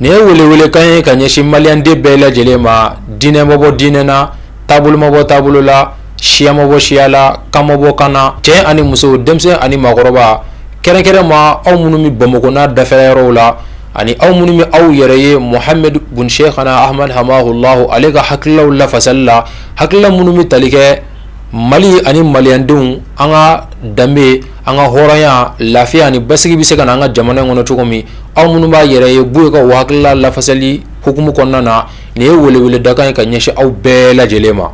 Nin ye wele wele kan ye ka ɲɛsin maliden bɛɛ lajɛ lajɛlen ma dinɛ mabɔbɔ dinɛ na taabolo mabɔ taabolo la siya mabɔ siyala kan mabɔ kan na cɛ ani muso denmisɛnnin ani mɔgɔkɔrɔba kɛrɛnkɛrɛn ma aw minnu bɛ bamakɔna dafɛrɛ yɔrɔ la ani aw minnu bɛ aw yɛrɛ ye mɔgɔhamidse fana ha hama ale ka hakililaw lafasali la hala minnu bɛ tali kɛ mali ani malidenw an ka danbebe An ka hɔrɔnya lafiya ani bɛsigi bɛ se ka an ka jamana kɔnɔ cogo min aw minnu b'a yɛrɛ ye bolo ka wala lafasali hkumu kɔnɔna na nin ye weleele daga ye ka ɲɛsin aw bɛɛ lajɛ lajɛlen ma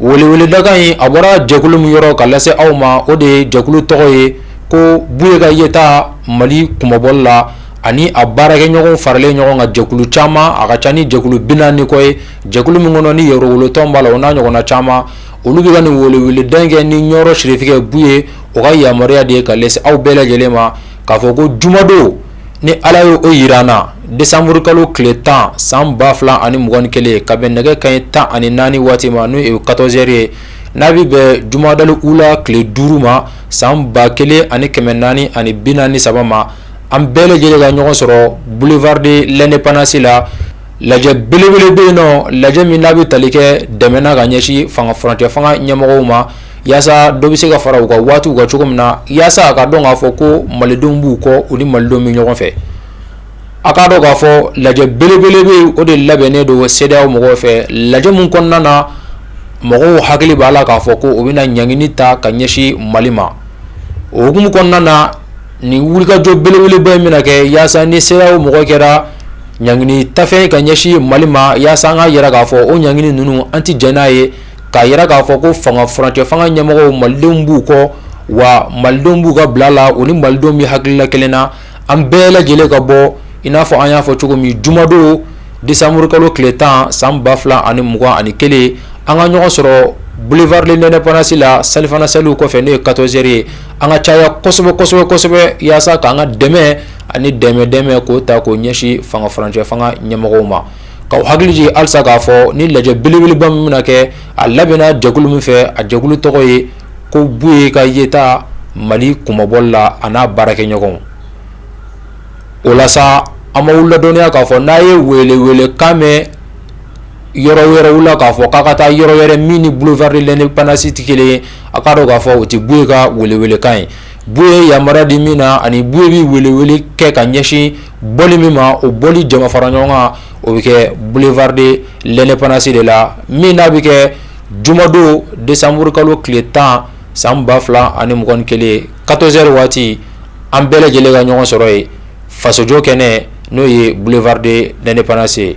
weleele daga in a bɔra jɛkulu min yɔrɔ ka lase aw ma o de ye jɛkulu tɔgɔ ye ko boli ka yɛlɛta mali kunmabɔ la ani a baara kɛ ɲɔgɔn faralen ɲɔgɔn kan jɛkulu caman a ka ca ni jɛkulu bi ni kɔ ye jɛkulu min kɔnɔ ni yɔrɔolutɔn b'a la o n'a ɲɔgɔn caman olu bɛ nin wele wele dankɛ ni yɔrɔ siritigɛ bu ye o ka yamaruyaya de ye ka aw bɛɛ lajɛlen ma k'a fɔ ko jumadon ni ala y ye o jira an na desanmuru kalo tile tan san ba fila ani mugan2 kelen ka bɛ nɛgɛ ka ye tan ani naani waati ma n'o ye kazɛeri ye n'a bɛ bɛ jumada u la tile duuru ma san ba kelen ani kɛmɛ naani ani bi ni saba ma an bɛɛ lajɛlen ka ɲɔgɔn sɔrɔ bufari de laɛnɛ pananasi la lajɛ belebele bɛ yen nɔ lajɛ min n'a bɛ tali kɛ dɛmɛ ka ɲɛsin fanga furakɛtɛ fanga ɲɛmɔgɔ ma yaasa dɔ bɛ se ka fara u ka waati ka cogo min na yaasa ka dɔn k'a fɔ ko malidenw b'u kɔ u ni malidenw bɛ ɲɔgɔn fɛ a k'a dɔn k'a fɔ lajɛ belebele bɛ o de labɛnnen don se mɔgɔ fɛ lajɛ min kɔnɔna na mɔgɔw hakili b'a la k'a fɔ ko u bɛna na ɲg ta ka ɲɛsin mali ma oumu kɔnɔna na Nin wulikajɔ belebeleba in bɛna kɛ yaasa ni sera o mɔgɔ kɛra ɲg tafe ka ɲɛsin mali ma yaasa an ka yɛrɛ k'a fɔ o ɲg ninnu an tɛ j n'a ye ka yɛrɛ k'a fɔ ko fanga fcɛ fanga ɲɛmɔgɔ malidenw b'u kɔ wa malidenw b'u ka bila la u ni malidenw bɛ hala kelen na an bɛɛ lajɛlen ka bɔ i n'a fɔ an y'a fɔ cogo min jumadon disamurukalo tile tan san 2 fila ani mugan ani kelen an ka ɲɔgɔn sɔrɔ bufarilen nɛnɛɛnɛsi la salifana salieli kɔfɛ n'o ye kasɛeri ye an ka caya kosɛbɛ kosɛbɛ kosɛbɛ walasasa k' an ka dɛmɛ ani dɛmɛ dɛmɛ k'o ta k'o ɲɛsin fangaurancɛ fanga ɲɛmɔgɔ ma ka hakiliji alisa k'a fɔ ni lajɛ belebeleba min na kɛ a labɛnna jɛkulu min fɛ a jɛkulu tɔgɔ ye ko bu ye ka yeyita mali kunmabɔ la a n'a baara kɛ ɲɔgɔn o la an ma ladɔnya k'a fɔ n'a ye wele wele kan mɛn yɔrɔ wɛrɛw la k'a fɔ k'a ka taa yɔrɔ wɛrɛ min ni bolofarilɛn ni pansi tɛ kelen ye a k'a dɔn k'a fɔ o tɛ bue ka weleelekan ye bo ye yamaruya di min na ani bu bɛ weleele kɛ ka ɲɛsin bɔ min ma o bɔ jama fara ɲɔgɔn kan o bɛ kɛ bolofaden lɛnɛ pananasi de la min n'a bɛ kɛ jumadon de samurukalo tile tan san ba fila ani m kelen katozri waati an bɛɛ lajɛlen ka ɲɔgɔn sɔrɔ yen fasojɔ kɛnɛ n'o ye bolofaden lɛnɛ pananase